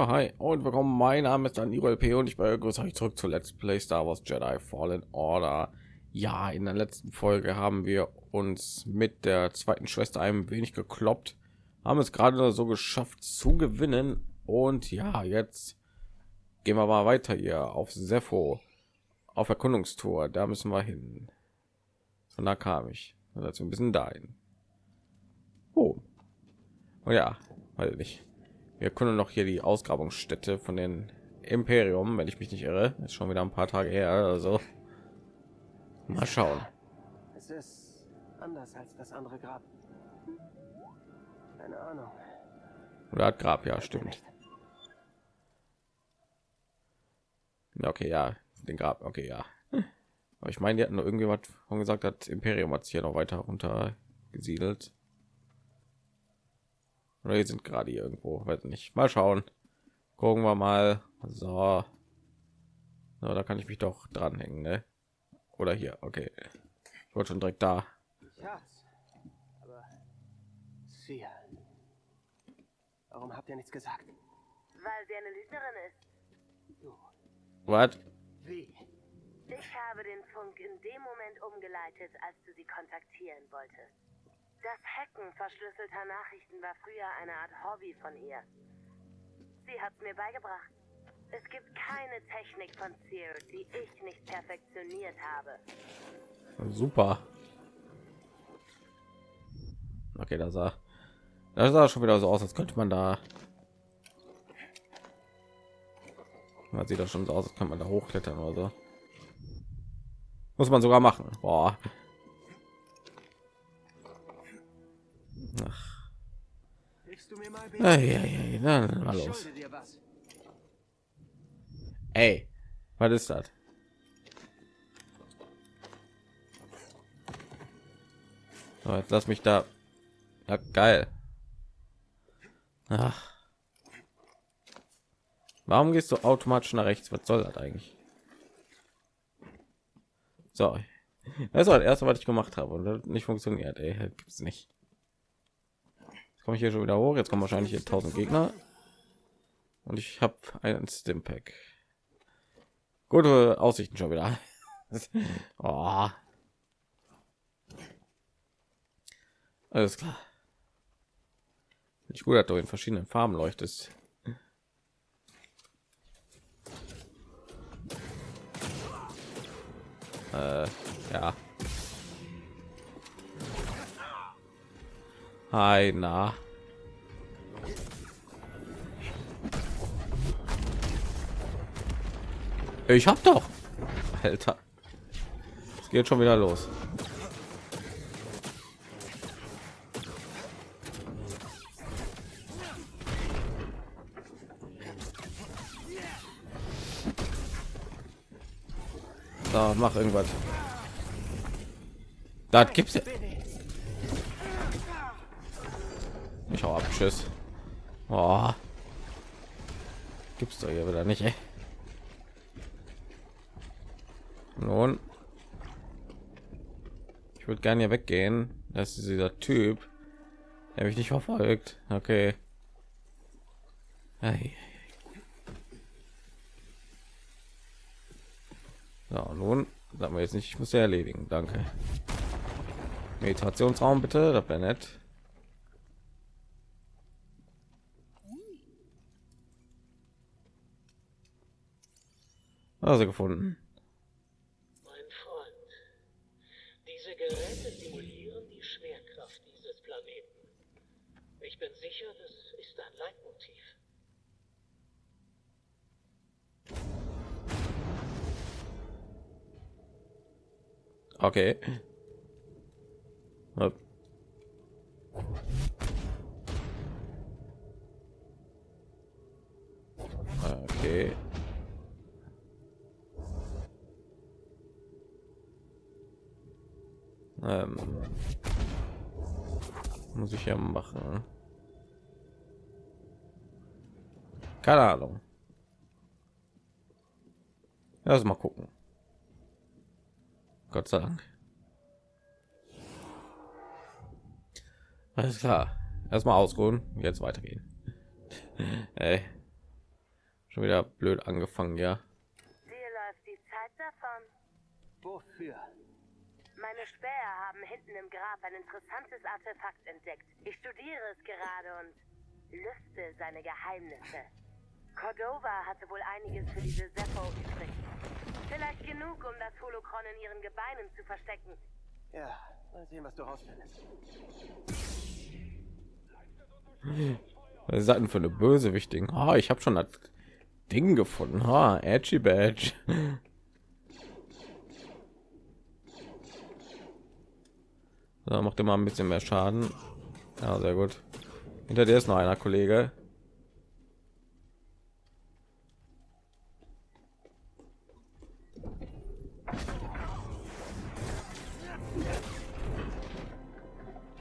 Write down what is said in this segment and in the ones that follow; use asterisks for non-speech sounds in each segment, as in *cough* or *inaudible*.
Ja, hi und willkommen. Mein Name ist dann LP und ich begrüße euch zurück zu Let's Play Star Wars Jedi Fallen Order. Ja, in der letzten Folge haben wir uns mit der zweiten Schwester ein wenig gekloppt, haben es gerade so geschafft zu gewinnen und ja, jetzt gehen wir mal weiter hier auf Sepho auf Erkundungstour. Da müssen wir hin. Von da kam ich. Also ein bisschen dahin. Oh. oh ja, weil nicht wir können noch hier die Ausgrabungsstätte von den Imperium, wenn ich mich nicht irre, ist schon wieder ein paar Tage her. Also mal schauen. Es ist anders als das andere Grab. Keine Ahnung. Oder hat Grab, ja, stimmt. Okay, ja, den Grab, okay, ja. Aber ich meine, die hatten nur irgendwie was von gesagt, hat Imperium hat sich ja noch weiter runter gesiedelt. Oder hier sind gerade irgendwo, weiß nicht. Mal schauen. Gucken wir mal. So. so da kann ich mich doch dranhängen, ne? Oder hier, okay. Ich wollte schon direkt da. Schatz. Aber sie. Warum habt ihr nichts gesagt? Weil sie eine Lügnerin ist. Du. Wie? Ich habe den Funk in dem Moment umgeleitet, als du sie kontaktieren wolltest. Das Hacken verschlüsselter Nachrichten war früher eine Art Hobby von ihr. Sie hat's mir beigebracht. Es gibt keine Technik von Seer, die ich nicht perfektioniert habe. Super. Okay, da sah, das sah schon wieder so aus, als könnte man da. Man sieht das schon so aus, als kann man da hochklettern oder so. Muss man sogar machen. Boah. Ach. Ja, ja, ja, na, na, los. Ey, was ist das? So, jetzt lass mich da. Ja, geil. Ach. Warum gehst du automatisch nach rechts? Was soll das eigentlich? So, das war das erste, was ich gemacht habe und das nicht funktioniert. Ey, gibt es nicht. Komme ich hier schon wieder hoch. Jetzt kommen wahrscheinlich hier 1000 Gegner und ich habe einen Stimpack. Gute Aussichten schon wieder. *laughs* oh. Alles klar. Ich gut, dass du in verschiedenen Farben leuchtest. Äh, ja. Hi, na. Ich hab doch. Alter. Es geht schon wieder los. So, mach irgendwas. Das gibt's ja. Tschüss. Oh. Gibt's doch hier wieder nicht, ey. Nun, ich würde gerne hier weggehen. Das ist dieser Typ, der mich nicht verfolgt. Okay. Ei. So, nun sagen wir jetzt nicht, ich muss erledigen. Danke. Meditationsraum bitte, das wäre nett. Also gefunden. Mein Freund, diese Geräte simulieren die Schwerkraft dieses Planeten. Ich bin sicher, das ist ein Leitmotiv. Okay. Hopp. Okay. Ähm, muss ich ja machen. Keine Ahnung. Lass mal gucken. Gott sei Dank. Alles klar. Erstmal ausruhen, jetzt weitergehen. *laughs* Ey. Schon wieder blöd angefangen, ja. Dir läuft die Zeit davon. Wofür? Meine Späher haben hinten im Grab ein interessantes Artefakt entdeckt. Ich studiere es gerade und lüfte seine Geheimnisse. Cordova hatte wohl einiges für diese Seppo übrig. Vielleicht genug, um das Holokron in ihren Gebeinen zu verstecken. Ja, mal sehen, was du rausfindest. Was ist das denn für eine Bösewichtigen? Ah, ich habe schon das Ding gefunden. Ha, Edgy Badge. So, macht immer ein bisschen mehr Schaden. Ja, sehr gut. Hinter dir ist noch einer Kollege.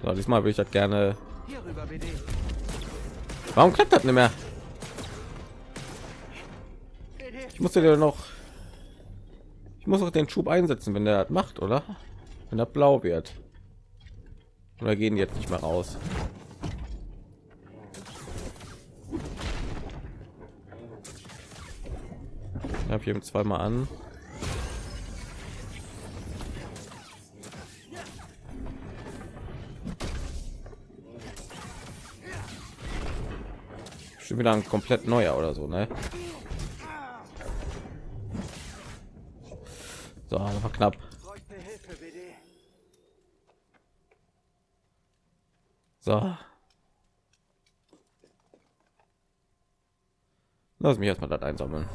So, diesmal würde ich das gerne. Warum klappt das nicht mehr? Ich musste dir noch. Ich muss auch den Schub einsetzen, wenn der das macht, oder? Wenn er blau wird. Oder gehen jetzt nicht mehr raus? Ich habe zweimal an. Schon wieder ein komplett neuer oder so, ne? So, knapp. So. Lass mich erstmal das einsammeln.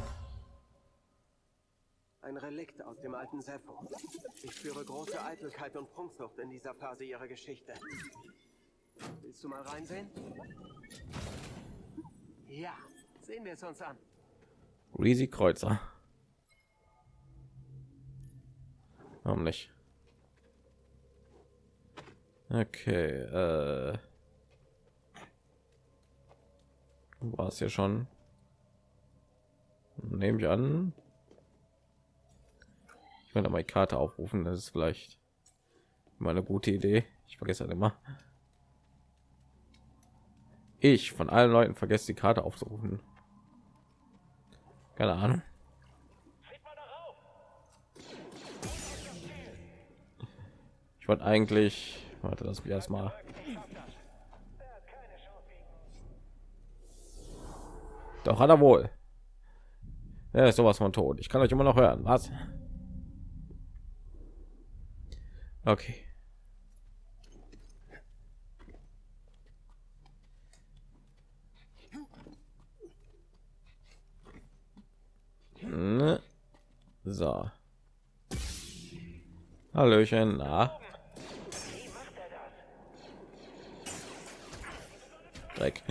Ein Relikt aus dem alten Seppo. Ich spüre große Eitelkeit und Prunksucht in dieser Phase ihrer Geschichte. Willst du mal reinsehen? Ja, sehen wir es uns an. Riesig Kreuzer. Warum nicht? Okay, äh. War es ja schon. Nehme ich an. Ich werde die Karte aufrufen, das ist vielleicht mal eine gute Idee. Ich vergesse halt immer. Ich von allen Leuten vergesse die Karte aufzurufen. Keine Ahnung. Ich wollte eigentlich, warte, das wir erstmal. Doch hat er wohl. Er ist sowas von tot. Ich kann euch immer noch hören. Was? Okay. Ne. So. Hallöchen, na. Dreck,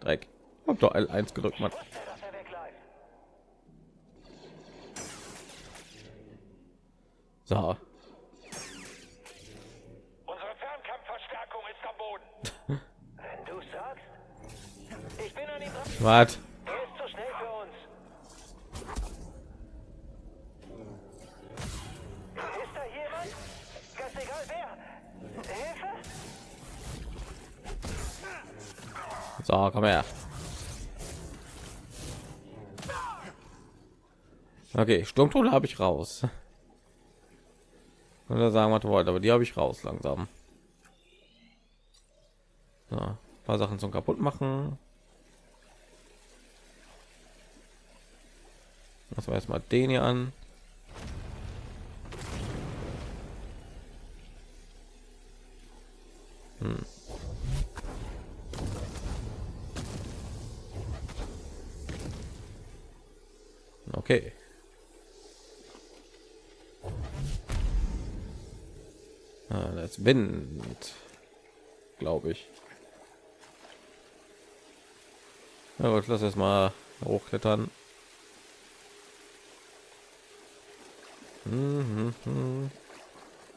Dreck. Hab doch L1 gedrückt, Mann. So, Unsere Fernkampfverstärkung ist am Boden. Wenn *laughs* du sagst. Ich bin an ihm dran. Komm her. Okay, Sturmtruhe habe ich raus. Oder sagen, was ihr wollt, aber die habe ich raus langsam. Ein paar Sachen zum kaputt machen. Lassen wir erstmal den hier an. Hm. Okay. Ah, das Wind, glaube ich. Ja gut, lass erst mal hochklettern. Mhm.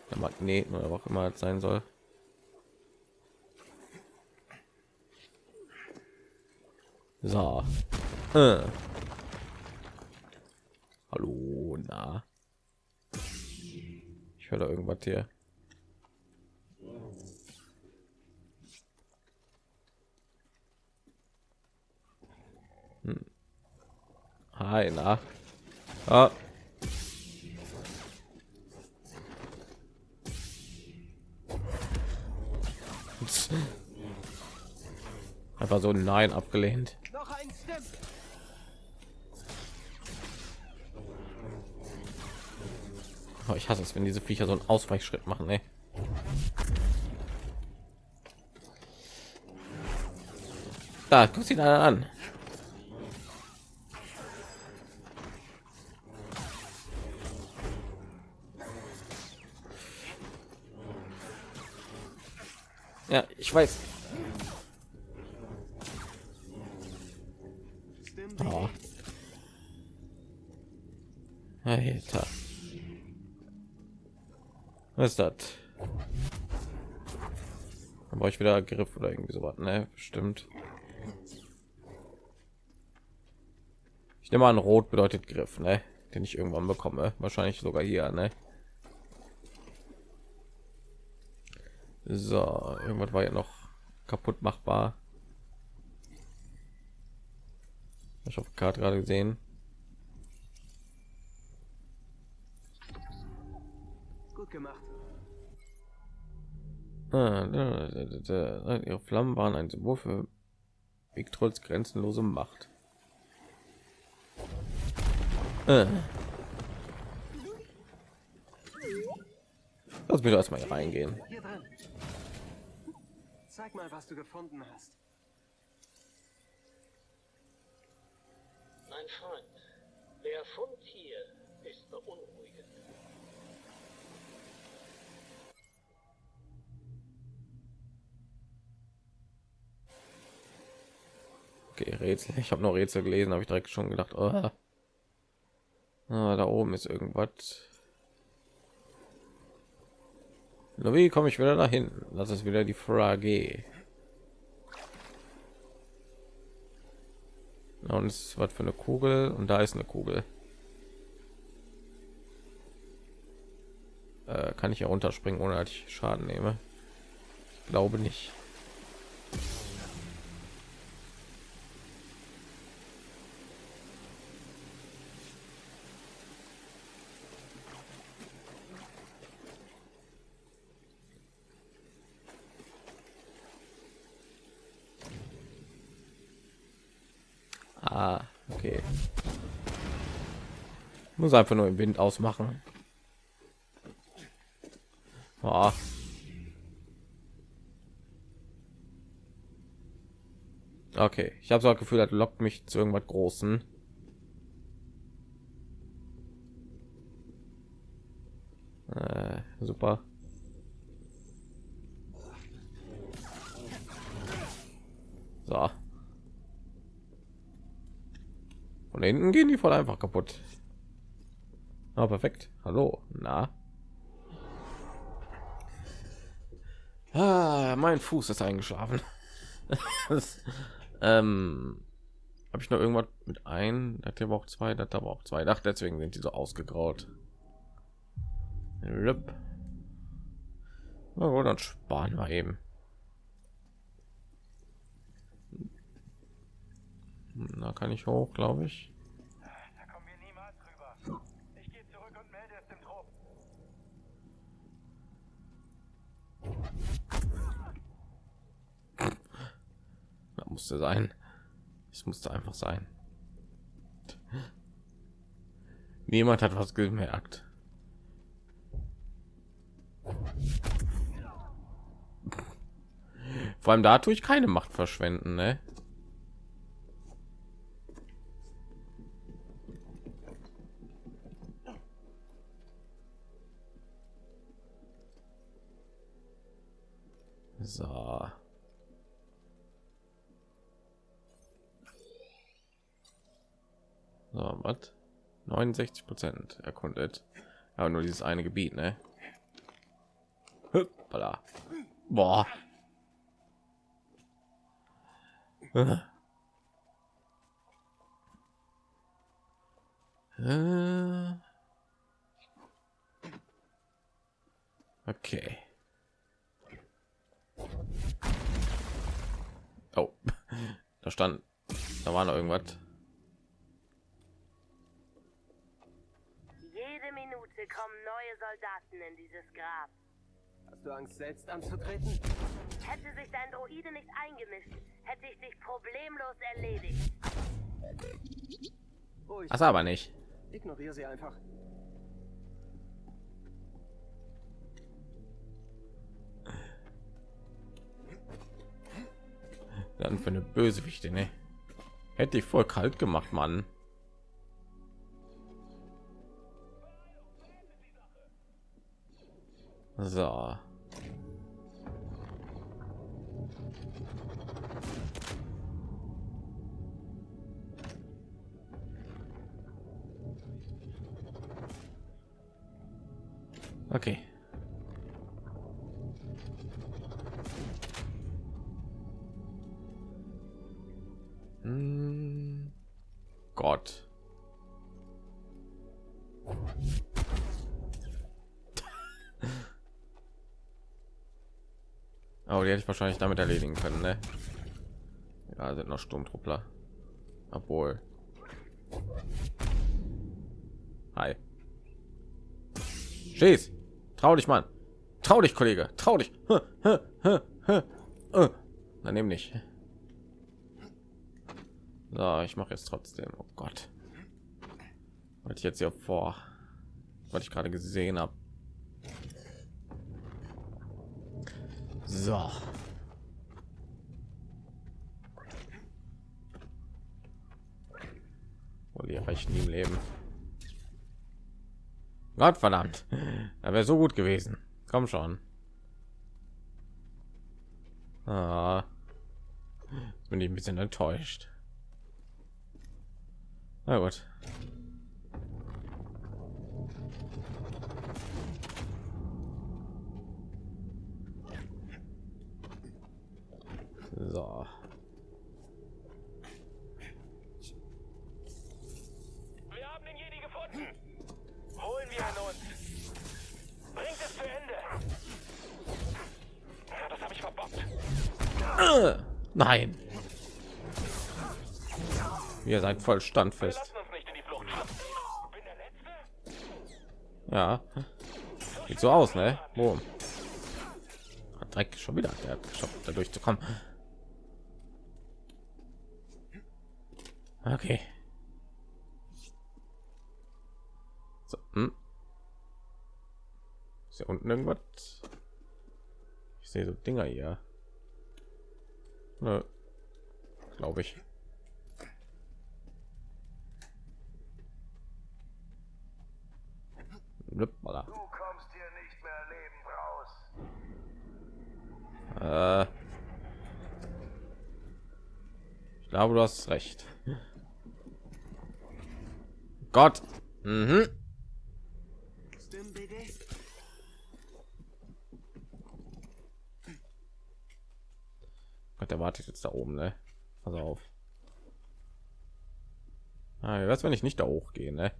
Der Magneten oder auch immer es sein soll. So. Äh. Hallo, na. Ich höre da irgendwas hier. Hm. Hi, na. Ah. Einfach so ein Nein abgelehnt. Noch ein Stim. Oh, ich hasse es, wenn diese Viecher so einen Ausweichschritt machen. Ey. Da, guck ihn einer an. Ja, ich weiß. Oh. Alter. Was ist das? Dann brauche ich wieder Griff oder irgendwie sowas, ne? Bestimmt. Ich nehme an, rot bedeutet Griff, ne? Den ich irgendwann bekomme. Wahrscheinlich sogar hier, ne? So, irgendwas war ja noch kaputt machbar. Ich der Karte gerade gesehen. Gut gemacht. Ihre Flammen waren ein Symbol für Victrolls grenzenlose Macht. Äh. Lass mich erstmal hier reingehen. Zeig mal, was du gefunden hast. Mein Freund, der Fund hier ist beunruhigend. Rätsel. Ich habe noch Rätsel gelesen, habe ich direkt schon gedacht, oh. ah, da oben ist irgendwas. Nur wie komme ich wieder dahin? Das ist wieder die Frage. Und es ist was für eine Kugel und da ist eine Kugel. Äh, kann ich ja runterspringen, ohne dass ich Schaden nehme? Ich glaube nicht. Ah, okay. Muss einfach nur im Wind ausmachen. Ah. Okay, ich habe so das Gefühl, das lockt mich zu irgendwas Großen. Äh, super. So. Von hinten gehen die voll einfach kaputt. Ah, perfekt. Hallo. Na. Ah, mein Fuß ist eingeschlafen. *laughs* ähm, habe ich noch irgendwas mit ein? Das hier aber auch zwei, das aber auch zwei. Ach, deswegen sind die so ausgegraut. Lüpp. Na gut, dann sparen wir eben. Da kann ich hoch, glaube ich. Da kommen wir niemals rüber. Ich gehe zurück und melde es dem Trupp. Da musste sein. Es musste einfach sein. Niemand hat was gemerkt. Vor allem da tue ich keine Macht verschwenden, ne? So. So, was? 69 Prozent erkundet. Aber nur dieses eine Gebiet, ne? Hoppala. Boah. Äh. Okay. Oh, da stand, da war noch irgendwas. Jede Minute kommen neue Soldaten in dieses Grab. Hast du Angst, selbst anzutreten? Hätte sich dein Droide nicht eingemischt, hätte ich dich problemlos erledigt. Ruhig, Das aber nicht. ignoriere sie einfach. Dann für eine Bösewichte, ne? Hätte ich voll kalt gemacht, Mann. So. Okay. Oh, die hätte ich wahrscheinlich damit erledigen können, ne? Ja, sind noch Sturmtruppler. Obwohl. Hi. Schieß! Trau dich, Mann! Trau dich, Kollege! Trau dich! Huh. Uh. Daneben nicht. So, ich mache jetzt trotzdem. Oh Gott. Wollte ich jetzt hier vor, was ich gerade gesehen habe. So. Und die reichen im Leben. Gott verdammt. Er wäre so gut gewesen. Komm schon. Ah. Bin ich ein bisschen enttäuscht. Na gut. So. Wir haben den Jedi gefunden. Holen wir ihn uns. Bringt es zu Ende. Das habe ich verbockt. Äh, nein. Ihr seid voll Wir standfest. lassen uns nicht in die Flucht schubsen. Bin der Letzte? Ja. Sieht so aus, ne? Boom. Hat Dreck schon wieder. Der hat geschafft, da durchzukommen. Okay. So, hm. Ist hier unten irgendwas? Ich sehe so Dinger hier. Glaube ich. Hoppala. Du kommst hier nicht mehr lebend raus. Äh, ich glaube, du hast recht. Gott. Mhm. Gott, der wartet jetzt da oben, ne? Pass auf. Ah, was, wenn ich nicht da hochgehe, ne?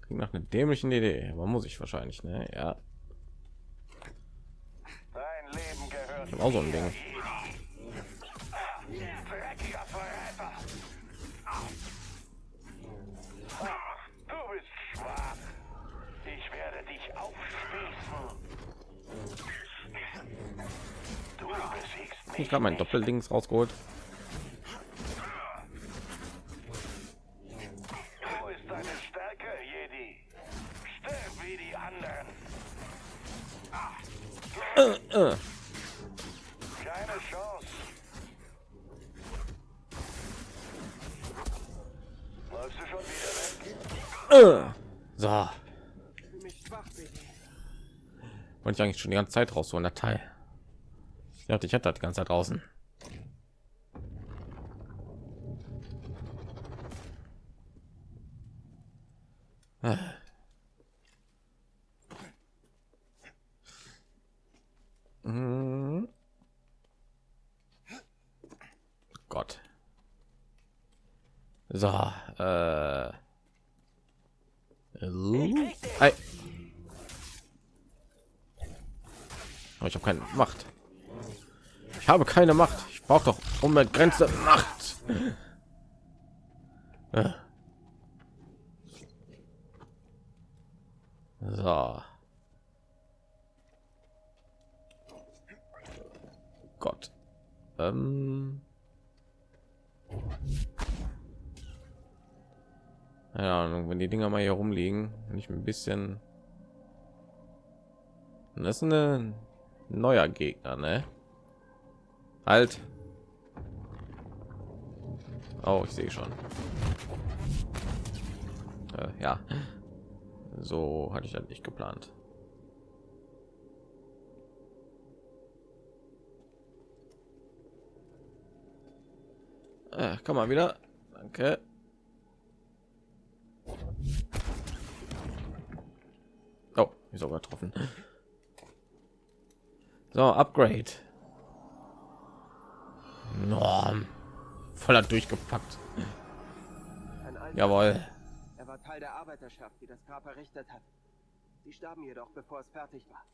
Klingt nach einer dämlichen Idee, aber muss ich wahrscheinlich, ne? Ja, Dein Leben gehört auch so ein Ding. Jedi? Stirb wie die anderen. Äh, Keine Chance. Läufst du schon wieder weg? äh. So, wollte ich eigentlich schon die ganze Zeit raus so ein Datei. Dachte, ich hätte das ganze draußen. Gott. So, äh. Ei. Aber ich habe keine Macht. Ich habe keine Macht. Ich brauche doch unbegrenzte Macht. So. Gott. Ähm. Keine Ahnung, wenn die Dinger mal hier rumliegen, nicht ein bisschen. Das ist ein neuer Gegner, ne? Halt. Oh, ich sehe schon. Äh, ja, so hatte ich das nicht geplant. Äh, komm mal wieder. Danke. Oh, ich sogar getroffen. So, Upgrade. Norm. Voller durchgepackt. Jawohl. Er war Teil der Arbeiterschaft, die das Grab errichtet hat. Sie starben jedoch, bevor es fertig war.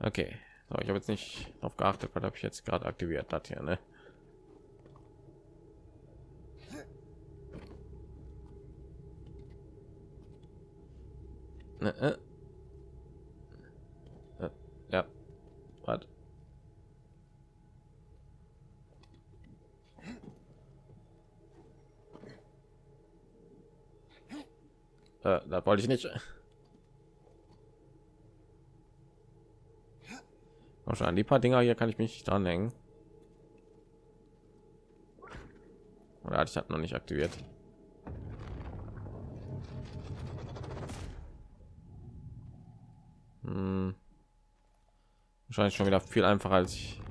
Okay. So, ich habe jetzt nicht auf geachtet, was habe ich jetzt gerade aktiviert hat hier, ne? Äh. Äh, Ja. Was? Äh, das wollte ich nicht. Wahrscheinlich die paar Dinger hier kann ich mich nicht dranhängen. Oder hatte ich das noch nicht aktiviert? Wahrscheinlich schon wieder viel einfacher als ich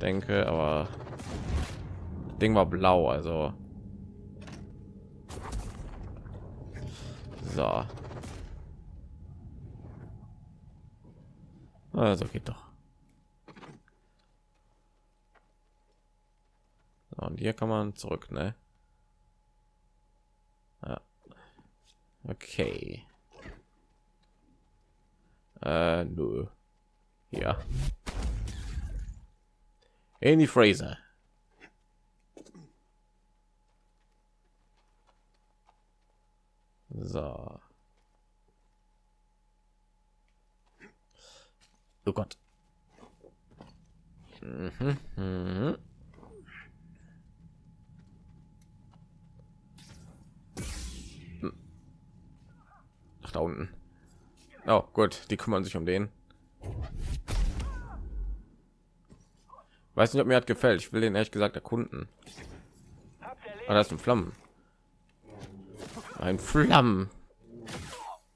denke, aber das Ding war blau, also so. Also geht doch. So, und hier kann man zurück, ne? Ja. Okay. Äh, nö. Ja. Andy Fraser. So. Oh Gott. Mhm, mhm. Hm. Ach, da unten. Oh, gut, die kümmern sich um den. Weiß nicht, ob mir hat gefällt. Ich will den ehrlich gesagt erkunden. Ah, ist ein Flammen. Ein Flammen.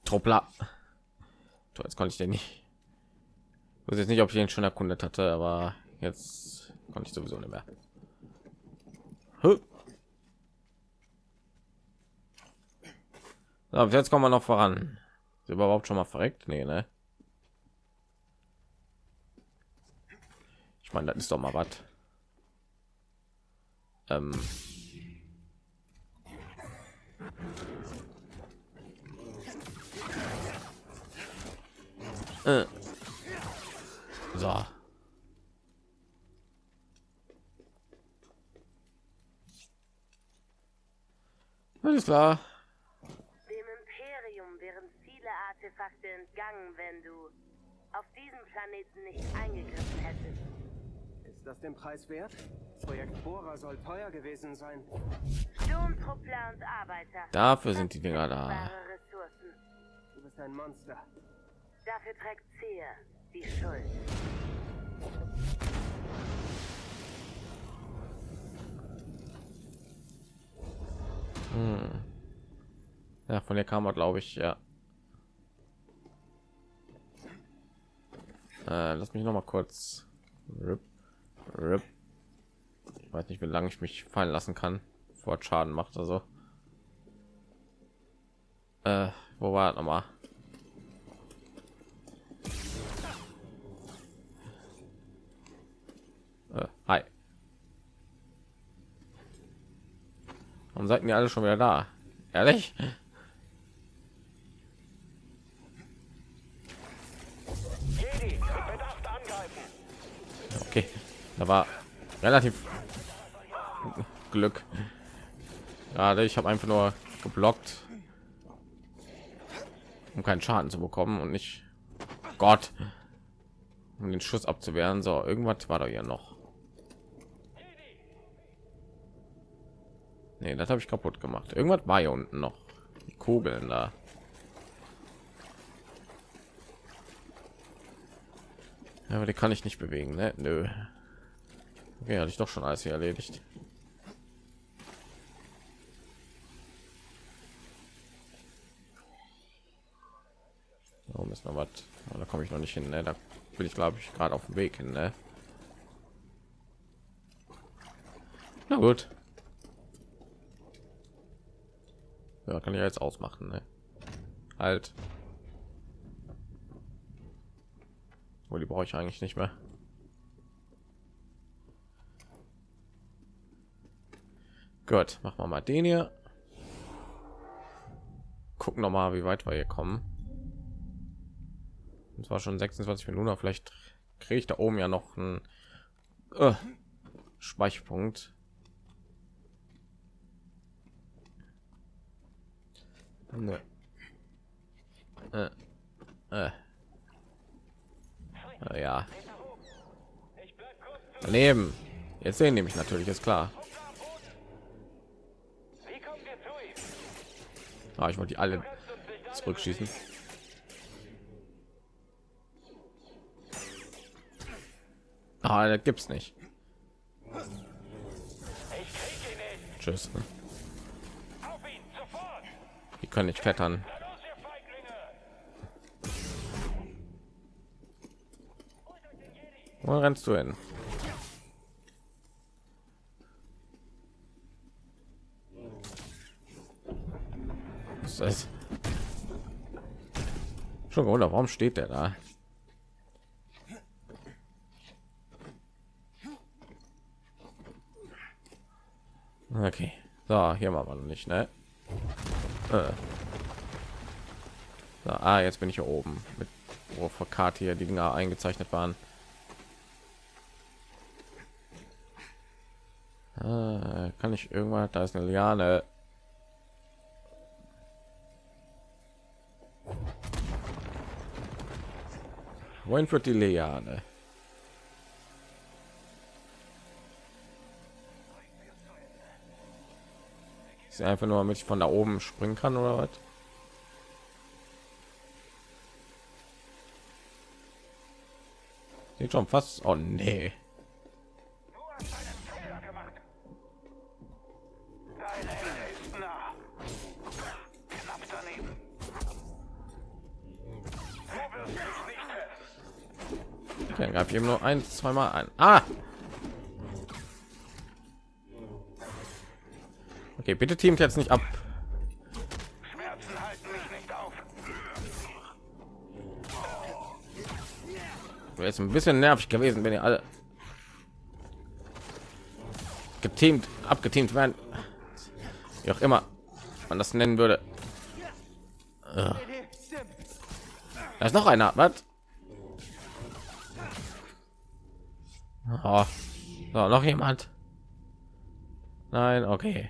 Truppler. So, jetzt konnte ich den nicht. Ich weiß jetzt nicht, ob ich den schon erkundet hatte, aber jetzt konnte ich sowieso nicht mehr. So, jetzt kommen wir noch voran. Ist überhaupt schon mal verreckt? Nee, ne? Meine, das ist doch mal was. Ähm. Äh. So. Alles klar. Dem Imperium wären viele Artefakte entgangen, wenn du auf diesem Planeten nicht eingegriffen hättest. Ist das den Preis wert? Projekt Bohrer soll teuer gewesen sein. Sturmtruppler und Arbeiter. Dafür sind die Dinger da. Du bist ein Monster. Dafür trägt Seer die Schuld. Hm. Ja, von der kam er, glaube ich, ja. Äh, lass mich noch mal kurz. Rip. Ich weiß nicht, wie lange ich mich fallen lassen kann, vor Schaden macht. Also, äh, wo war noch mal? Äh, hi. Warum seid ihr alle schon wieder da? Ehrlich? Jedi, mit Bedacht angreifen. Okay, da war relativ Glück. Gerade ich habe einfach nur geblockt, um keinen Schaden zu bekommen und nicht Gott, um den Schuss abzuwehren. So, irgendwas war da hier noch. Nee, das habe ich kaputt gemacht. Irgendwas war hier unten noch. Die Kugeln da. Ja, aber die kann ich nicht bewegen, ne? Nö. Okay, hatte ich doch schon alles hier erledigt. Oh, müssen wir was? Da komme ich noch nicht hin, ne? Da bin ich, glaube ich, gerade auf dem Weg hin, ne? Na gut. Ja, kann ich jetzt ausmachen, ne? Halt. Wo die brauche ich eigentlich nicht mehr. Gut, machen wir mal den hier. Gucken noch mal, wie weit wir hier kommen. Und zwar schon 26 Minuten, vielleicht kriege ich da oben ja noch einen äh, Speicherpunkt. Äh. Äh. Äh, ja. Daneben. Jetzt sehen nämlich natürlich ist klar. Ah, ich wollte die alle zurückschießen. Ah, das gibt's nicht. Tschüss. Die können nicht klettern. Wo rennst du hin? Ist? Schon gewundert, warum steht der da? Okay, so hier wir noch nicht, ne? Äh. So, ah, jetzt bin ich hier oben mit wo vor Karte hier die Dinger eingezeichnet waren. Ah, kann ich irgendwann? Da ist eine Liane. Wohin führt die Liane? Ist einfach nur, damit ich von da oben springen kann oder was? Sieht schon fast. Oh nee. Okay, gab eben nur ein, zweimal ein. Ah! Okay, bitte teamt jetzt nicht ab. Wäre jetzt ein bisschen nervig gewesen, wenn ihr alle geteamt, abgeteamt werden. Wie auch immer man das nennen würde. Da ist noch einer. Was? Oh. So, noch jemand? Nein, okay.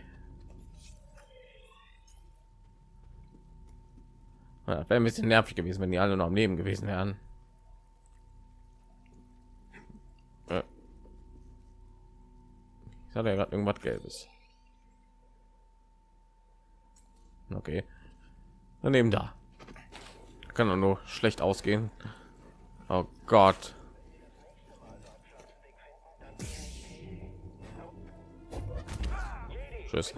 Wäre ein bisschen nervig gewesen, wenn die alle noch am Leben gewesen wären. Ich hatte ja gerade irgendwas Gelbes. Okay. Daneben da. Kann doch nur schlecht ausgehen. Oh Gott. Tschüss.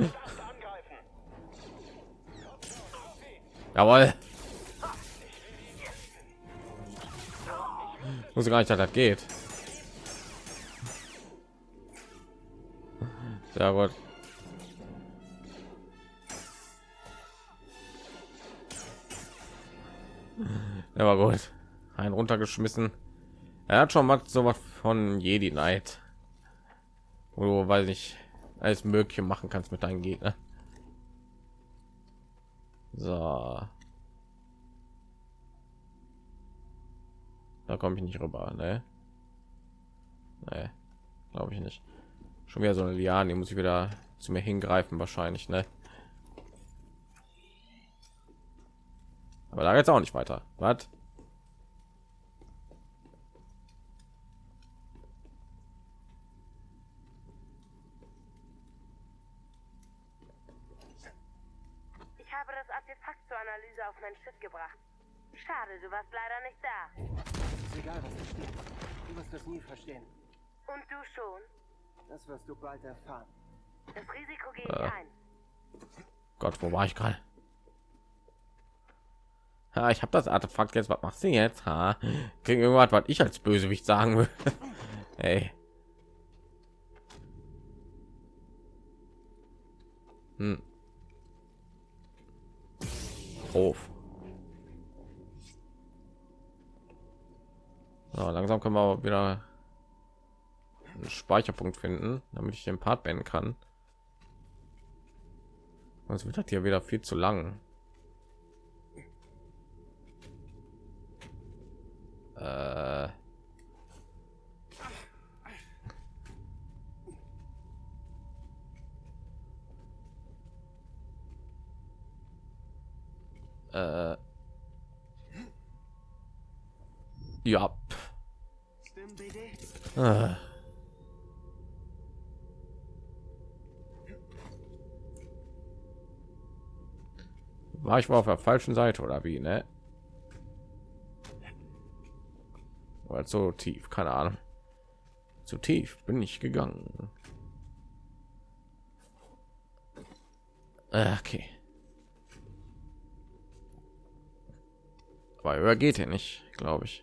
Jawohl. Muss gar nicht, dass das geht. Sehr gut. Er war gut. Ein runtergeschmissen. Er hat schon mal so was von Jedi Knight. Du, weiß ich, alles Mögliche machen kannst mit deinen Gegner. So. Da komme ich nicht rüber, ne? Nee, glaube ich nicht. Schon wieder so eine Liane, muss ich wieder zu mir hingreifen wahrscheinlich, ne? Aber da jetzt auch nicht weiter. Was? Ich habe das Artefakt zur Analyse auf mein Schiff gebracht. Schade, du warst leider nicht da. Ist egal, was da steht. Du wirst das nie verstehen. Und du schon? Das wirst du bald erfahren. Das Risiko gehe ich Äh. ein. Gott, wo war ich gerade? Ja, ich habe das Artefakt jetzt. Was machst du jetzt? Ha? Kriegen irgendwas, was ich als Bösewicht sagen will. *laughs* Ey. Hm. Hof. So, langsam können wir wieder einen Speicherpunkt finden, damit ich den Part beenden kann. Sonst wird das hier wieder viel zu lang. Äh. Äh. Ja. Äh. War ich mal auf der falschen Seite oder wie, ne? Oder so tief, keine Ahnung. Zu tief bin ich gegangen. Äh, Okay. Aber höher geht er nicht, glaube ich.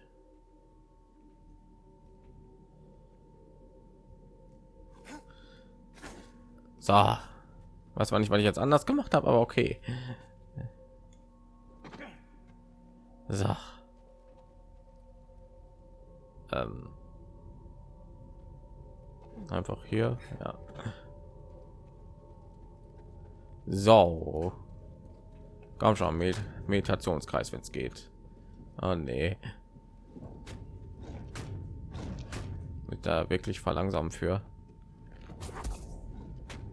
So. Was war nicht, weil ich jetzt anders gemacht habe, aber okay. So. Ähm. Einfach hier, ja. So. Komm schon, Med Meditationskreis, wenn es geht. Oh nee. Mit da wirklich verlangsamen für.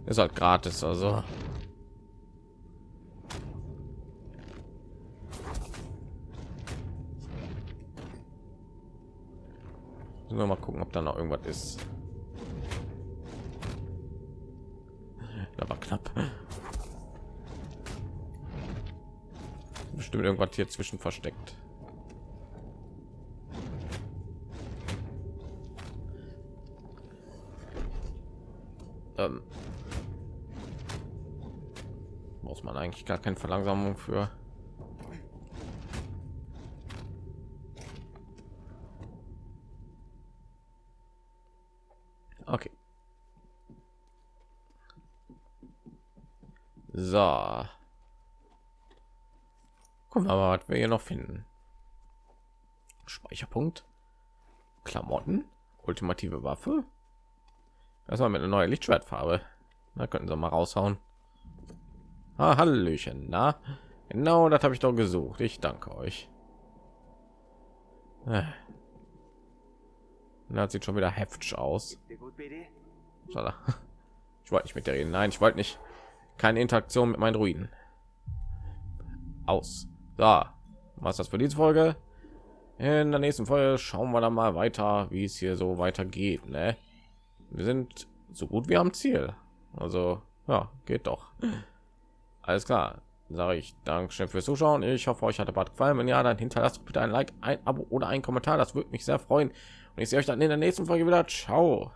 Ist halt gratis, also. Wir mal gucken, ob da noch irgendwas ist. Da war knapp. Bestimmt irgendwas hier zwischen versteckt. Man eigentlich gar keine Verlangsamung für. Okay. So. Gucken wir mal, was wir hier noch finden. Speicherpunkt. Klamotten. Ultimative Waffe. War mit einer neuen Lichtschwertfarbe. Da könnten sie mal raushauen. Ah, Hallöchen, na? Genau, das habe ich doch gesucht. Ich danke euch. Äh. Das sieht schon wieder heftig aus. Ich wollte nicht mit der reden. Nein, ich wollte nicht. Keine Interaktion mit meinen Ruinen. Aus. So, was das für diese Folge? In der nächsten Folge schauen wir dann mal weiter, wie es hier so weitergeht. Ne? Wir sind so gut wie am Ziel. Also, ja, geht doch. Alles klar. Sage ich Dankeschön fürs Zuschauen. Ich hoffe, euch hat der Bad gefallen. Wenn ja, dann hinterlasst bitte ein Like, ein Abo oder ein Kommentar. Das würde mich sehr freuen. Und ich sehe euch dann in der nächsten Folge wieder. Ciao.